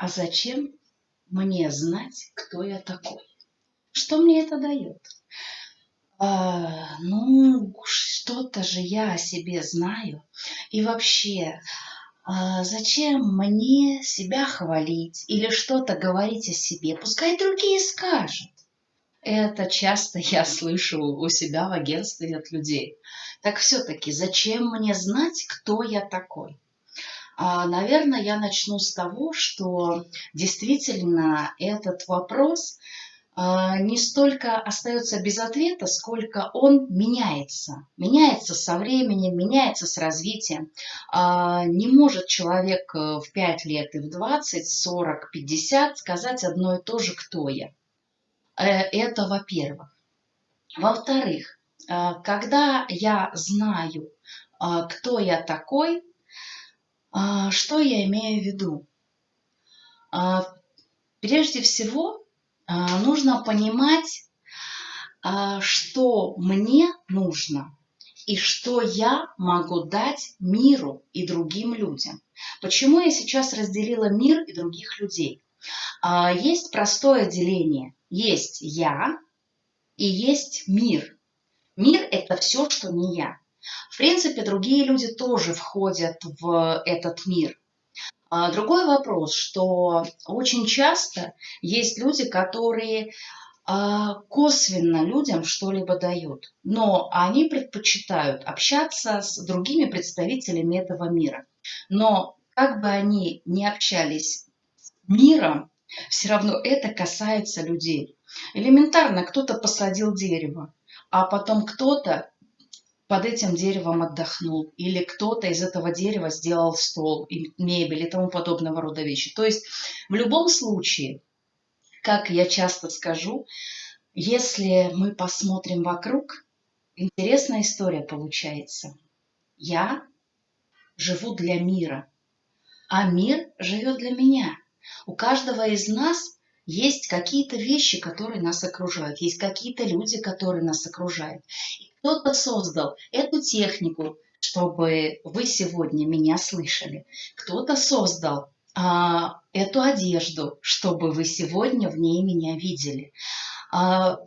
а зачем мне знать, кто я такой? Что мне это дает? А, ну, что-то же я о себе знаю. И вообще, а зачем мне себя хвалить или что-то говорить о себе? Пускай другие скажут. Это часто я слышу у себя в агентстве от людей. Так все-таки, зачем мне знать, кто я такой? А, наверное, я начну с того, что действительно этот вопрос а, не столько остается без ответа, сколько он меняется. Меняется со временем, меняется с развитием. А, не может человек э, в 5 лет и в 20, 40, 50 сказать одно и то же, кто я. Э, это во-первых. Во-вторых, когда я знаю, кто я такой, что я имею в виду? Прежде всего, а, нужно понимать, а, что мне нужно и что я могу дать миру и другим людям. Почему я сейчас разделила мир и других людей? А, есть простое деление. Есть я и есть мир. Мир – это все, что не я. В принципе, другие люди тоже входят в этот мир. А другой вопрос, что очень часто есть люди, которые а, косвенно людям что-либо дают, но они предпочитают общаться с другими представителями этого мира. Но как бы они ни общались с миром, все равно это касается людей. Элементарно кто-то посадил дерево, а потом кто-то под этим деревом отдохнул, или кто-то из этого дерева сделал стол, мебель и тому подобного рода вещи. То есть в любом случае, как я часто скажу, если мы посмотрим вокруг, интересная история получается. Я живу для мира, а мир живет для меня. У каждого из нас есть какие-то вещи, которые нас окружают, есть какие-то люди, которые нас окружают. Кто-то создал эту технику, чтобы вы сегодня меня слышали. Кто-то создал а, эту одежду, чтобы вы сегодня в ней меня видели. А,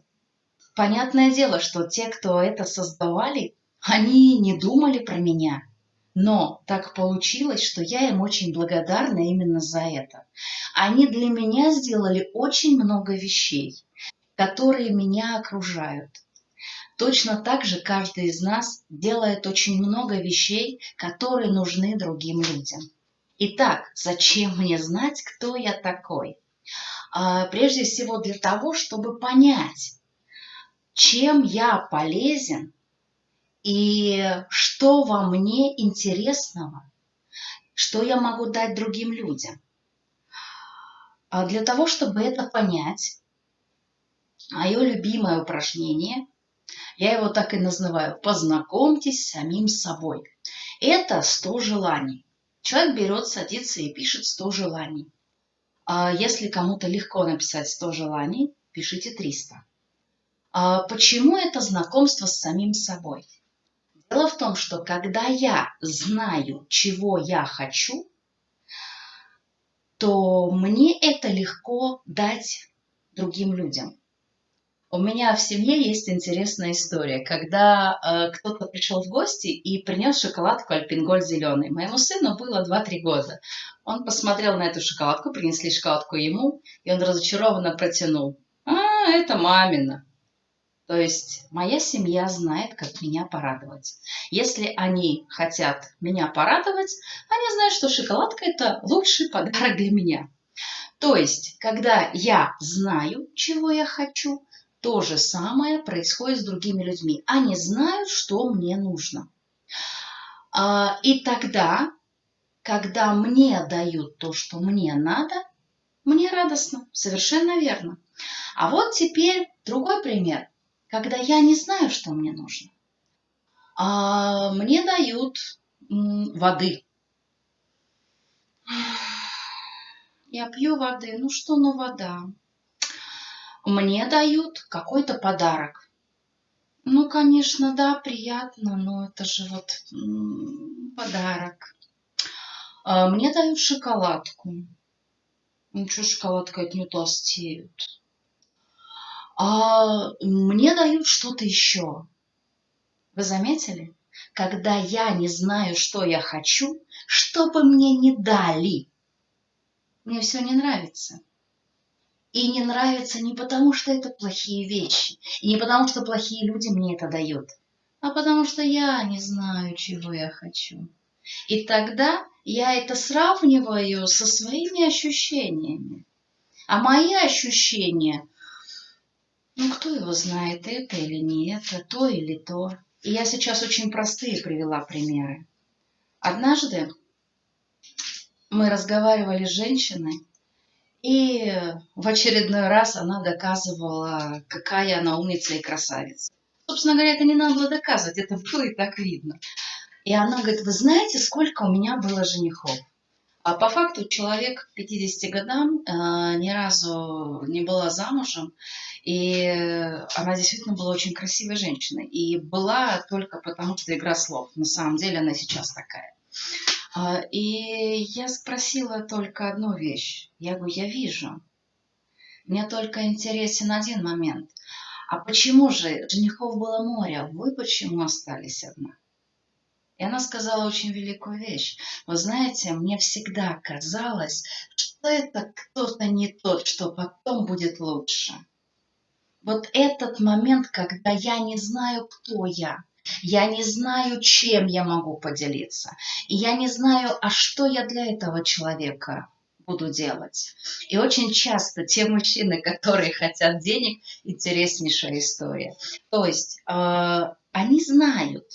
понятное дело, что те, кто это создавали, они не думали про меня – но так получилось, что я им очень благодарна именно за это. Они для меня сделали очень много вещей, которые меня окружают. Точно так же каждый из нас делает очень много вещей, которые нужны другим людям. Итак, зачем мне знать, кто я такой? А, прежде всего для того, чтобы понять, чем я полезен и что во мне интересного, что я могу дать другим людям. А для того, чтобы это понять, мое любимое упражнение, я его так и называю, познакомьтесь с самим собой. Это 100 желаний. Человек берет, садится и пишет 100 желаний. А если кому-то легко написать 100 желаний, пишите 300. А почему это знакомство с самим собой? Дело в том, что когда я знаю, чего я хочу, то мне это легко дать другим людям. У меня в семье есть интересная история, когда э, кто-то пришел в гости и принес шоколадку Альпингольд зеленый. Моему сыну было 2-3 года. Он посмотрел на эту шоколадку, принесли шоколадку ему, и он разочарованно протянул. А, это мамина. То есть моя семья знает, как меня порадовать. Если они хотят меня порадовать, они знают, что шоколадка – это лучший подарок для меня. То есть, когда я знаю, чего я хочу, то же самое происходит с другими людьми. Они знают, что мне нужно. А, и тогда, когда мне дают то, что мне надо, мне радостно, совершенно верно. А вот теперь другой пример когда я не знаю, что мне нужно. А мне дают воды. Я пью воды. Ну что, ну вода. Мне дают какой-то подарок. Ну, конечно, да, приятно, но это же вот подарок. А мне дают шоколадку. Ничего, шоколадка от не толстеют. А мне дают что-то еще. Вы заметили? Когда я не знаю, что я хочу, что бы мне не дали, мне все не нравится. И не нравится не потому, что это плохие вещи, и не потому, что плохие люди мне это дают, а потому что я не знаю, чего я хочу. И тогда я это сравниваю со своими ощущениями. А мои ощущения, ну кто его знает, это или не это, то или то. И я сейчас очень простые привела примеры. Однажды мы разговаривали с женщиной, и в очередной раз она доказывала, какая она умница и красавица. Собственно говоря, это не надо было доказывать, это было и так видно. И она говорит, вы знаете, сколько у меня было женихов? А по факту человек к 50 годам э, ни разу не была замужем, и она действительно была очень красивой женщиной. И была только потому, что игра слов. На самом деле она сейчас такая. А, и я спросила только одну вещь. Я говорю, я вижу. Мне только интересен один момент. А почему же женихов было море, вы почему остались одна? И она сказала очень великую вещь. Вы знаете, мне всегда казалось, что это кто-то не тот, что потом будет лучше. Вот этот момент, когда я не знаю, кто я, я не знаю, чем я могу поделиться. И я не знаю, а что я для этого человека буду делать. И очень часто те мужчины, которые хотят денег, интереснейшая история. То есть э, они знают,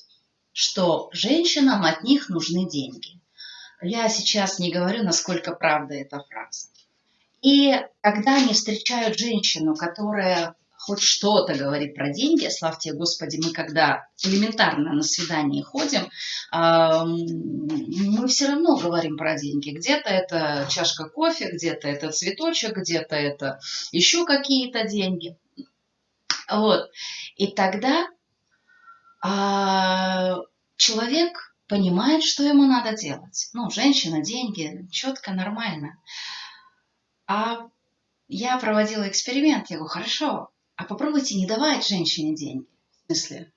что женщинам от них нужны деньги. Я сейчас не говорю, насколько правда эта фраза. И когда они встречают женщину, которая хоть что-то говорит про деньги, славьте Господи, мы когда элементарно на свидание ходим, мы все равно говорим про деньги. Где-то это чашка кофе, где-то это цветочек, где-то это еще какие-то деньги. Вот. И тогда а, человек понимает, что ему надо делать. Ну, женщина, деньги, четко, нормально. А я проводила эксперимент. Я говорю, хорошо, а попробуйте не давать женщине деньги. В смысле?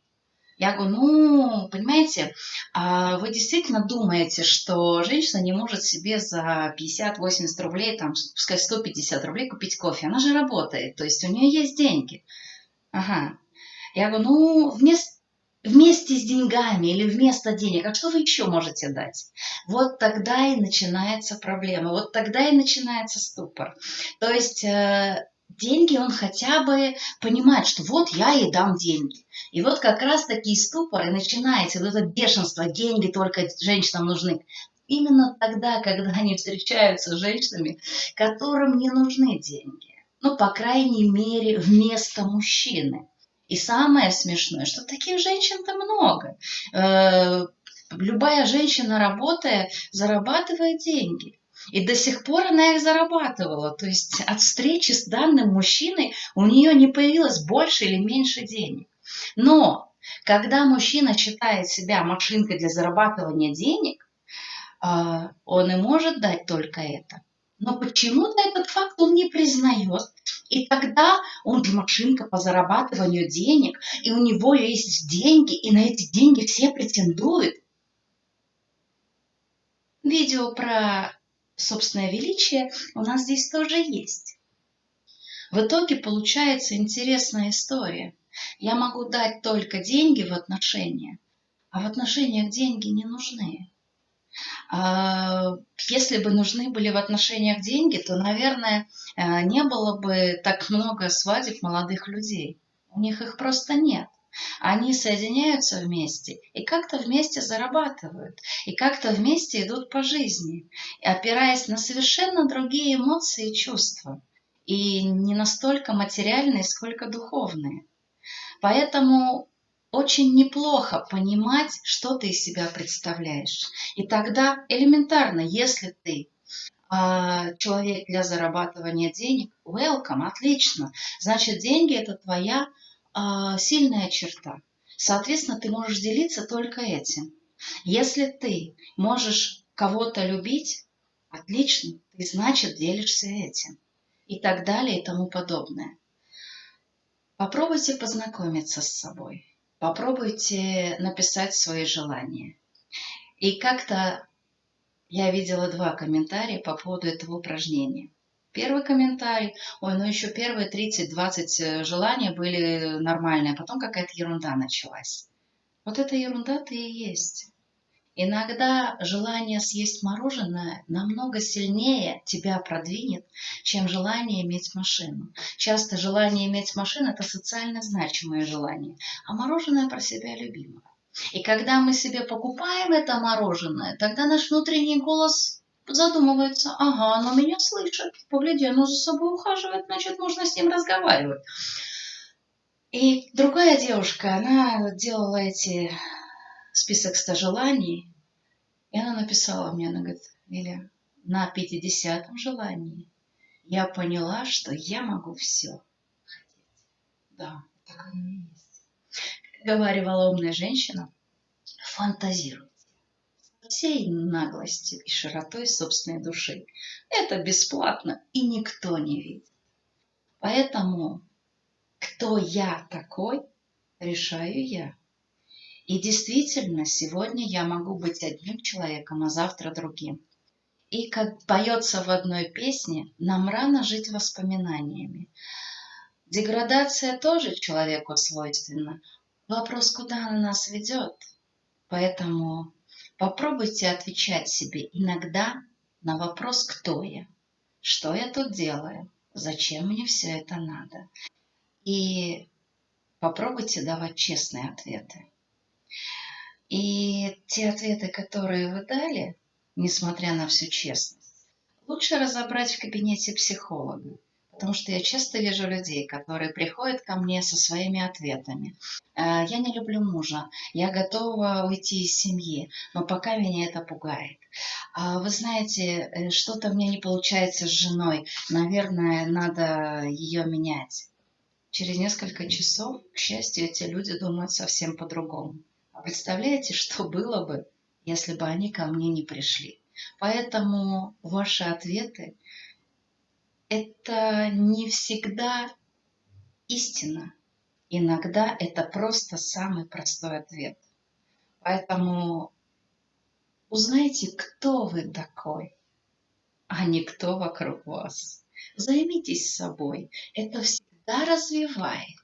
Я говорю, ну, понимаете, а вы действительно думаете, что женщина не может себе за 50-80 рублей, там, пускай 150 рублей купить кофе. Она же работает, то есть у нее есть деньги. Ага. Я говорю, ну, вместо, вместе с деньгами или вместо денег, а что вы еще можете дать? Вот тогда и начинается проблема, вот тогда и начинается ступор. То есть э, деньги, он хотя бы понимает, что вот я ей дам деньги. И вот как раз такие ступоры начинается, вот это бешенство, деньги только женщинам нужны. Именно тогда, когда они встречаются с женщинами, которым не нужны деньги. Ну, по крайней мере, вместо мужчины. И самое смешное, что таких женщин-то много. Э, любая женщина, работая, зарабатывает деньги. И до сих пор она их зарабатывала. То есть от встречи с данным мужчиной у нее не появилось больше или меньше денег. Но когда мужчина считает себя машинкой для зарабатывания денег, а, он и может дать только это. Но почему-то этот факт он не признает. И тогда он же машинка по зарабатыванию денег, и у него есть деньги, и на эти деньги все претендуют. Видео про собственное величие у нас здесь тоже есть. В итоге получается интересная история. Я могу дать только деньги в отношения, а в отношениях деньги не нужны. А, если бы нужны были в отношениях деньги, то, наверное, э, не было бы так много свадеб молодых людей. У них их просто нет. Они соединяются вместе и как-то вместе зарабатывают, и как-то вместе идут по жизни, опираясь на совершенно другие эмоции и чувства, и не настолько материальные, сколько духовные. Поэтому очень неплохо понимать, что ты из себя представляешь. И тогда элементарно, если ты а, человек для зарабатывания денег, welcome, отлично. Значит, деньги это твоя а, сильная черта. Соответственно, ты можешь делиться только этим. Если ты можешь кого-то любить, Отлично, ты, значит, делишься этим. И так далее и тому подобное. Попробуйте познакомиться с собой. Попробуйте написать свои желания. И как-то я видела два комментария по поводу этого упражнения. Первый комментарий, ой, ну еще первые 30-20 э, желания были нормальные, а потом какая-то ерунда началась. Вот эта ерунда-то и есть. Иногда желание съесть мороженое намного сильнее тебя продвинет, чем желание иметь машину. Часто желание иметь машину – это социально значимое желание, а мороженое про себя любимое. И когда мы себе покупаем это мороженое, тогда наш внутренний голос задумывается, ага, оно меня слышит, погляди, оно за собой ухаживает, значит, можно с ним разговаривать. И другая девушка, она делала эти список 100 желаний, и она написала мне, она говорит, или на 50-м желании я поняла, что я могу все хотеть. Да, так оно и есть. Как говорила умная женщина, фантазируйте всей наглостью и широтой собственной души. Это бесплатно, и никто не видит. Поэтому, кто я такой, решаю я. И действительно, сегодня я могу быть одним человеком, а завтра другим. И как поется в одной песне, нам рано жить воспоминаниями. Деградация тоже человеку свойственна. Вопрос, куда она нас ведет. Поэтому Попробуйте отвечать себе иногда на вопрос «Кто я?», «Что я тут делаю?», «Зачем мне все это надо?». И попробуйте давать честные ответы. И те ответы, которые вы дали, несмотря на всю честность, лучше разобрать в кабинете психолога. Потому что я часто вижу людей, которые приходят ко мне со своими ответами. «Э, я не люблю мужа, я готова уйти из семьи, но пока меня это пугает. «А вы знаете, э, что-то мне не получается с женой, наверное, надо ее менять. Через несколько часов, к счастью, эти люди думают совсем по-другому. Представляете, что было бы, если бы они ко мне не пришли? Поэтому ваши ответы это не всегда истина. Иногда это просто самый простой ответ. Поэтому узнайте, кто вы такой, а не кто вокруг вас. Займитесь собой. Это всегда развивает.